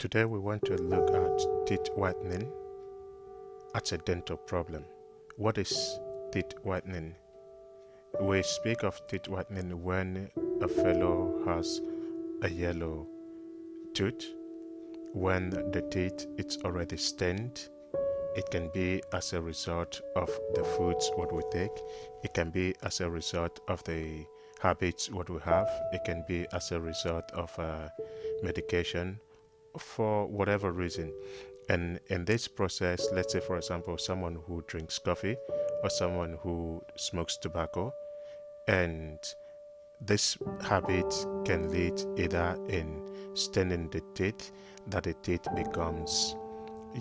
Today we want to look at teeth whitening as a dental problem. What is teeth whitening? We speak of teeth whitening when a fellow has a yellow tooth, when the teeth is already stained. It can be as a result of the foods what we take. It can be as a result of the habits what we have. It can be as a result of uh, medication for whatever reason. And in this process, let's say, for example, someone who drinks coffee or someone who smokes tobacco, and this habit can lead either in staining the teeth, that the teeth becomes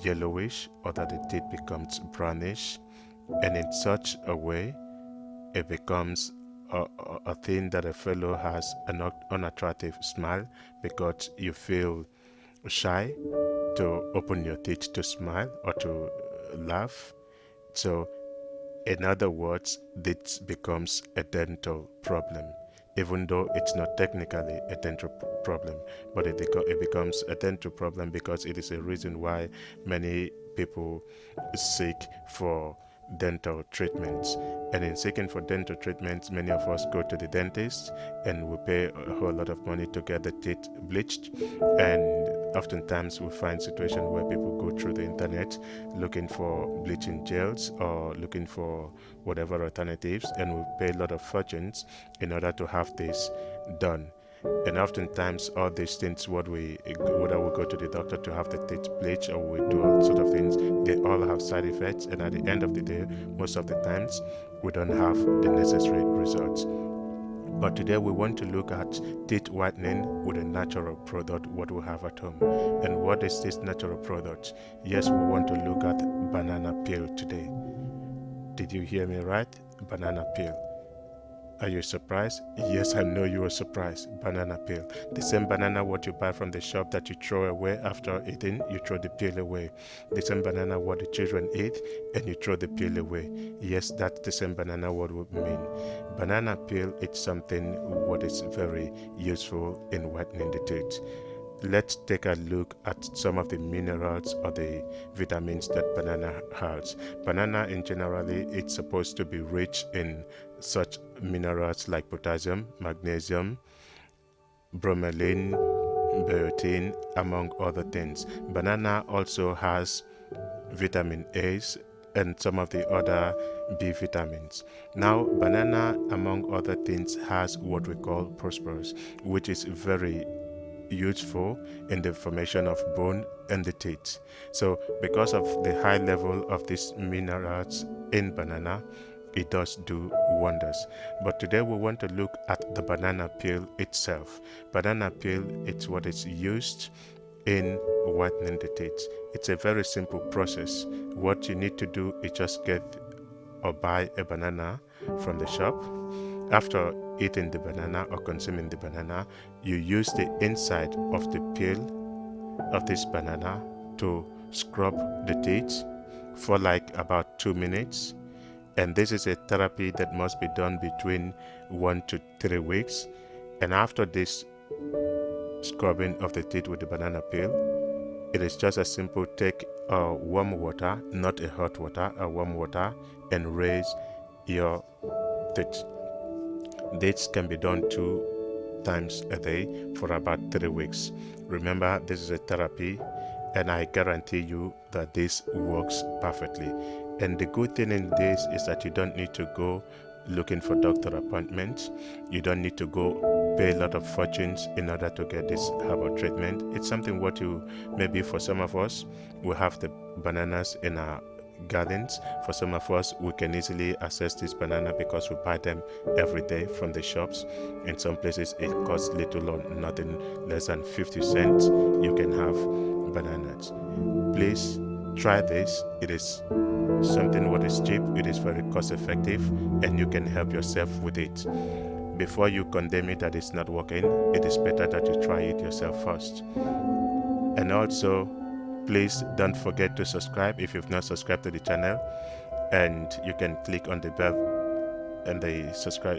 yellowish or that the teeth becomes brownish, and in such a way, it becomes a, a, thing that a fellow has an unattractive smile because you feel shy to open your teeth to smile or to uh, laugh. So, in other words, this becomes a dental problem, even though it's not technically a dental problem, but it, it becomes a dental problem because it is a reason why many people seek for dental treatments. And in seeking for dental treatments, many of us go to the dentist and we pay a whole lot of money to get the teeth bleached. And oftentimes we find situations where people go through the internet looking for bleaching gels or looking for whatever alternatives and we pay a lot of fortunes in order to have this done. And oftentimes all these things what we whether we go to the doctor to have the teeth bleached or we do all sort of things they all have side effects. And at the end of the day most of the times we don't have the necessary results but today we want to look at teeth whitening with a natural product what we have at home. And what is this natural product? Yes we want to look at banana peel today. Did you hear me right? Banana peel are you surprised? Yes, I know you are surprised. Banana peel. The same banana what you buy from the shop that you throw away after eating, you throw the peel away. The same banana what the children eat and you throw the peel away. Yes, that's the same banana what would mean. Banana peel it's something what is very useful in whitening the teeth let's take a look at some of the minerals or the vitamins that banana has banana in generally it's supposed to be rich in such minerals like potassium magnesium bromelain biotin among other things banana also has vitamin a's and some of the other B vitamins. Now, banana, among other things, has what we call phosphorus, which is very useful in the formation of bone and the teeth. So because of the high level of these minerals in banana, it does do wonders. But today we want to look at the banana peel itself. Banana peel, it's what is used in whitening the teeth. It's a very simple process. What you need to do is just get or buy a banana from the shop. After eating the banana or consuming the banana, you use the inside of the peel of this banana to scrub the teeth for like about two minutes. And this is a therapy that must be done between one to three weeks. And after this scrubbing of the teeth with the banana peel, it is just as simple take uh, warm water, not a hot water, a warm water, and raise your teeth. This can be done two times a day for about three weeks. Remember, this is a therapy, and I guarantee you that this works perfectly. And the good thing in this is that you don't need to go looking for doctor appointments. You don't need to go pay a lot of fortunes in order to get this herbal treatment. It's something what you maybe for some of us we have the bananas in our gardens. For some of us, we can easily access this banana because we buy them every day from the shops. In some places, it costs little or nothing less than 50 cents. You can have bananas. Please try this. It is something what is cheap, it is very cost effective, and you can help yourself with it. Before you condemn it that it's not working, it is better that you try it yourself first. And also, please don't forget to subscribe if you've not subscribed to the channel. And you can click on the bell and the subscribe